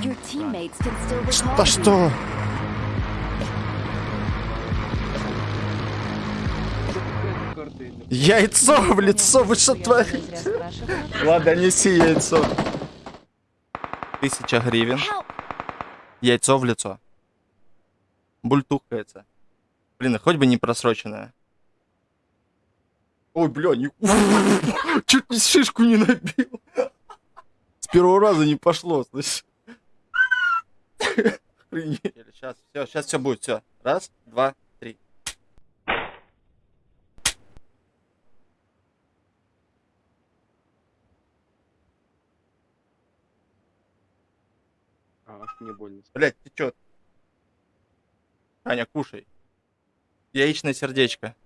You. что? Яйцо в лицо, вы что творите? Ладно, неси яйцо. Тысяча гривен. Яйцо в лицо. Бультухается. Блин, хоть бы не просроченное. Ой, бля, не... Чуть не шишку не набил. С первого раза не пошло, слышь. Сейчас, все, сейчас все будет, все. Раз, два, три. А, аж мне больно. Блять, ты чё? Аня, кушай. Яичное сердечко.